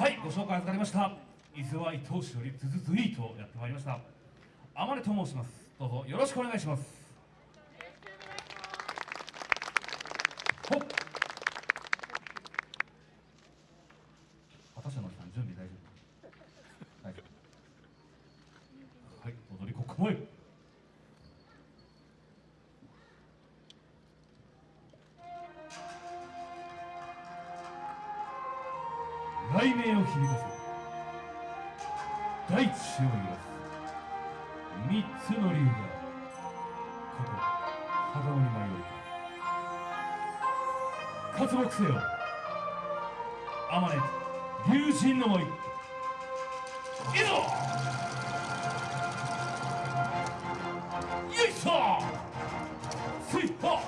はいご紹介預かりました。伊豆は伊藤市よりズズズイートやってまいりました。天音と申します。どうぞよろしくお願いします雷鳴を響かせ大地を揺らす三つの竜がここ肌に迷い活木せよ。あまね竜神の舞いいざよいしょ。せいはよい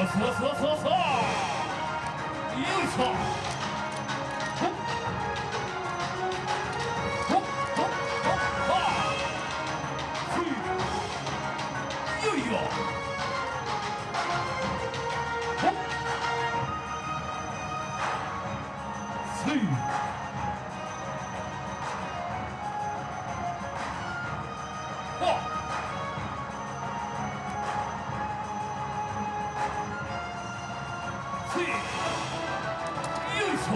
そうそうそうそうよいしょ。スイい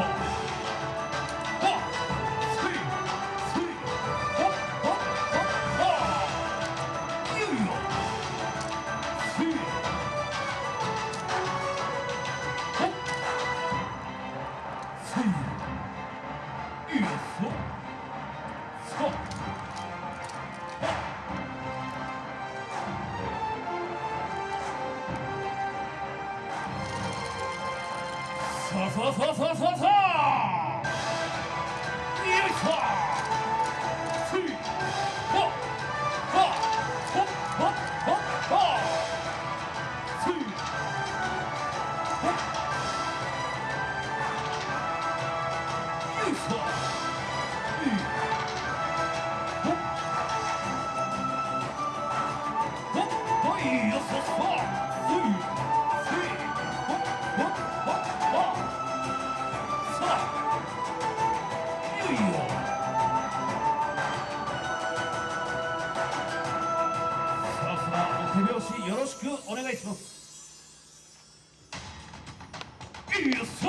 さあさあさあさあさあさあよいしょせいははほっはっはっはせいほっよいしょえいほっほっほいよそそせい手拍子よろしくお願いします。いいよさ。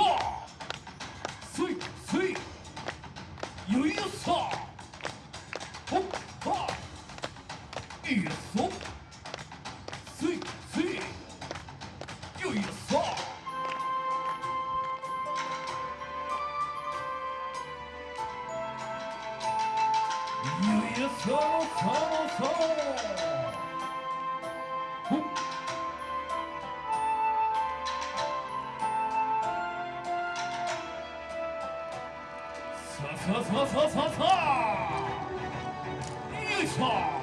すいすいよいよさ。ほっはいいよそすいすいよいよさ。よいよそさあさあさあさあ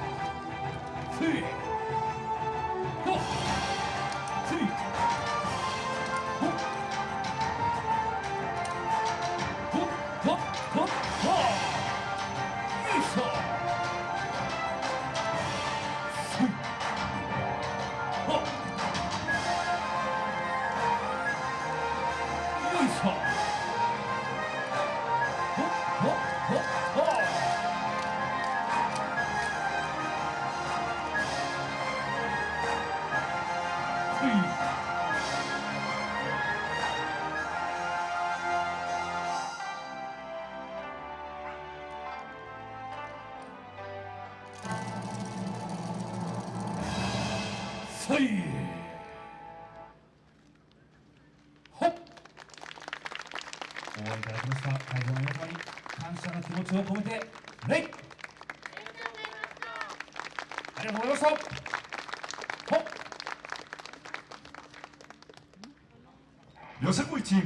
さい。ほっ。いただきました。会場の皆様に感謝の気持ちを込めて礼ありがとうございました。よせこいチーム。